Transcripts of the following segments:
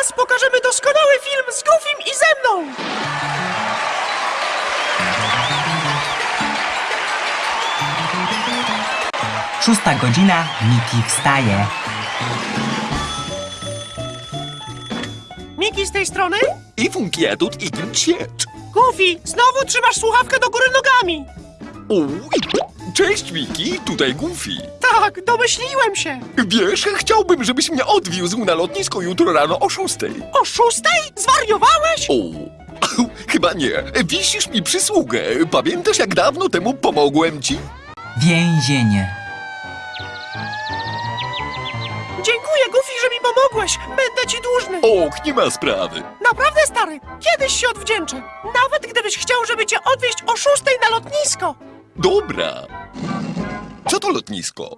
teraz pokażemy doskonały film z Goofim i ze mną! Szósta godzina, Miki wstaje. Miki z tej strony? I funkiatut i ciecz. Goofy, znowu trzymasz słuchawkę do góry nogami! Uj, cześć Miki, tutaj Goofy. Tak, domyśliłem się! Wiesz, chciałbym, żebyś mnie odwiózł na lotnisko jutro rano o szóstej. O szóstej? Zwariowałeś? O, chyba nie. Wisisz mi przysługę. Pamiętasz, jak dawno temu pomogłem ci? Więzienie. Dziękuję, Goofy, że mi pomogłeś! Będę ci dłużny! Och, nie ma sprawy. Naprawdę, stary, kiedyś się odwdzięczę! Nawet gdybyś chciał, żeby cię odwieźć o szóstej na lotnisko! Dobra. Co to lotnisko?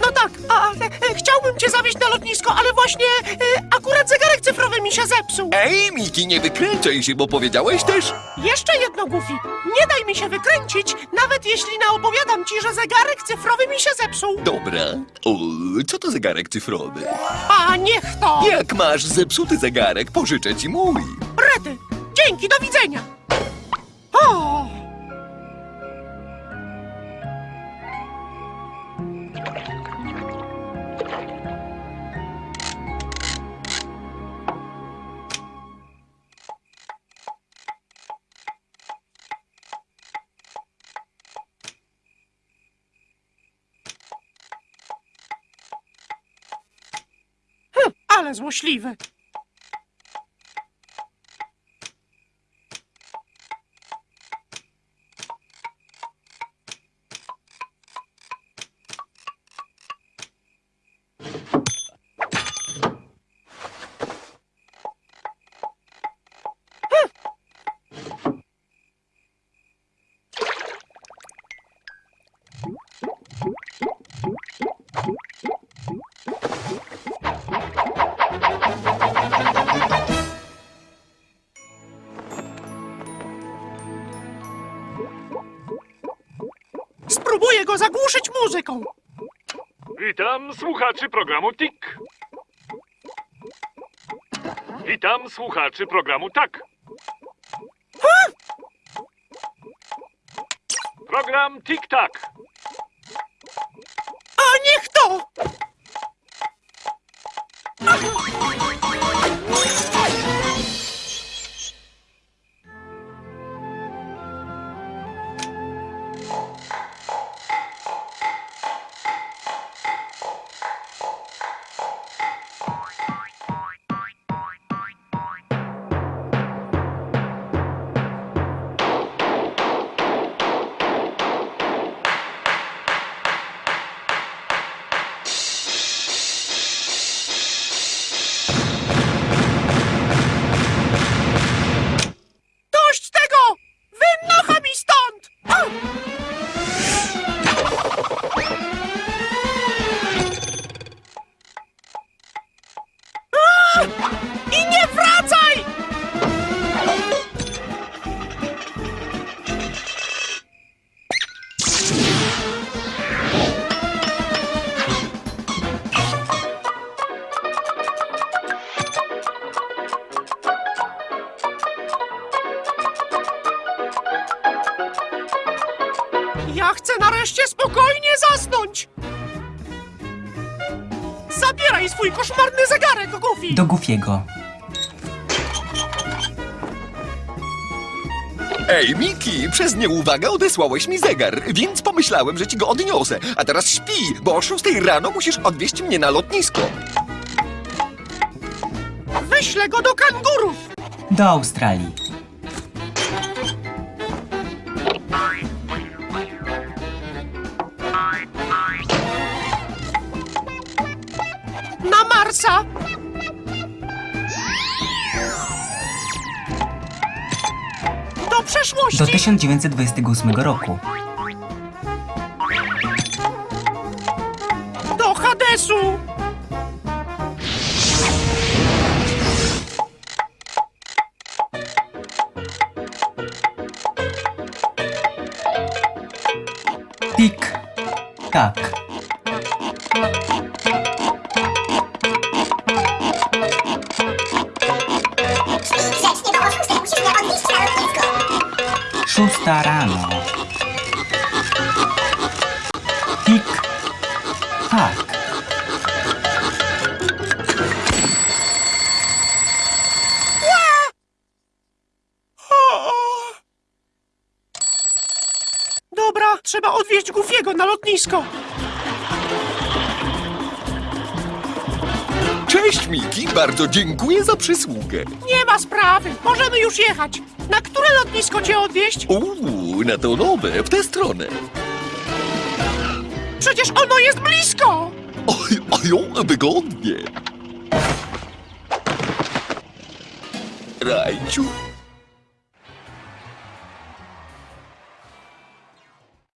No tak, a e, chciałbym cię zawieźć na lotnisko, ale właśnie e, akurat zegarek cyfrowy mi się zepsuł. Ej, Miki, nie wykręcaj się, bo powiedziałeś też... Jeszcze jedno, Goofy. Nie daj mi się wykręcić, nawet jeśli naopowiadam ci, że zegarek cyfrowy mi się zepsuł. Dobra. O, co to zegarek cyfrowy? A niech to! Jak masz zepsuty zegarek, pożyczę ci mój. Rety! Dzięki, do widzenia! O! Hm, ale złośliwy. Spróbuję go zagłuszyć muzyką. Witam słuchaczy programu TIK. Witam słuchaczy programu TAK. Program TIK-TAK. A niech to! Ja chcę nareszcie spokojnie zasnąć! Zabieraj swój koszmarny zegarek, Goofy! Do Goofiego. Ej, Miki, przez nieuwagę odesłałeś mi zegar, więc pomyślałem, że ci go odniosę. A teraz śpi, bo o szóstej rano musisz odwieźć mnie na lotnisko. Wyślę go do kangurów! Do Australii. Na Marsa! Do przeszłości! Do 1928 roku. Do Hadesu! Tik. Tak. Szósta rano. Tik, tak. Dobra, trzeba odwieźć Goofiego na lotnisko. Cześć, Miki, bardzo dziękuję za przysługę. Nie ma sprawy, możemy już jechać. Na które lotnisko cię odwieźć? Uuu, na to nowe, w tę stronę. Przecież ono jest blisko. Oj, oj, wygodnie. Rajciu,